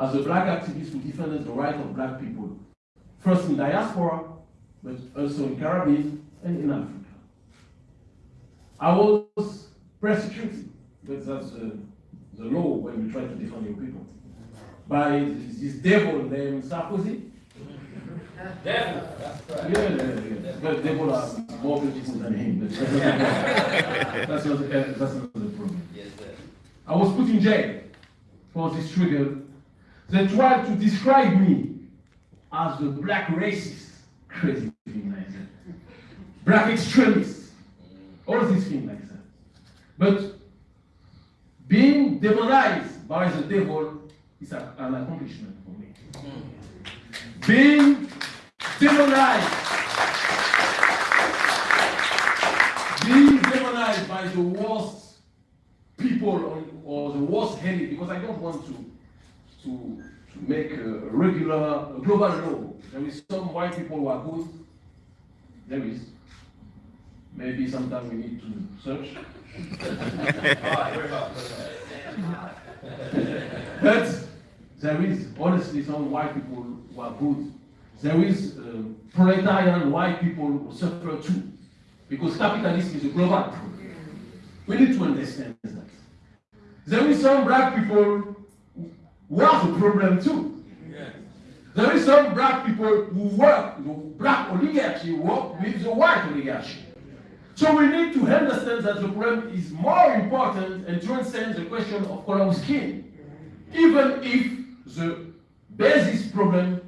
as a black activist who defended the right of black people, first in diaspora, but also in Caribbean and in Africa. I was persecuted, but that's uh, the law when you try to defend your people, by this devil named Sarkozy. Devil. Yeah, yeah, yeah. But devil are more beautiful than him. But that's not, that's not the problem. Yes, sir. I was put in jail for this trigger. They tried to describe me as the black racist. Crazy thing like that. Black extremist. All these things like that. But being demonized by the devil is a- an accomplishment for me. Being demonized. Being demonized by the worst people or, or the worst enemy, because I don't want to to make a regular global law. There is some white people who are good. There is. Maybe sometimes we need to search. But there is honestly some white people who are good. There is uh, proletarian white people who suffer too. Because capitalism is a global problem. We need to understand that. There is some black people are the problem too. There is some black people who work, the black oligarchy work with the white oligarchy. So we need to understand that the problem is more important and transcends the question of color of skin. Even if the basis problem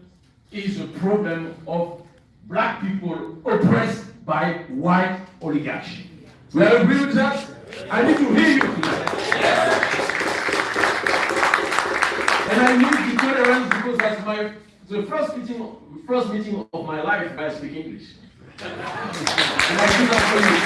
is a problem of black people oppressed by white oligarchy. We agree with that? I need to hear you tonight. And I need the tolerance because that's my the first meeting first meeting of my life I speak English. And I do that for you.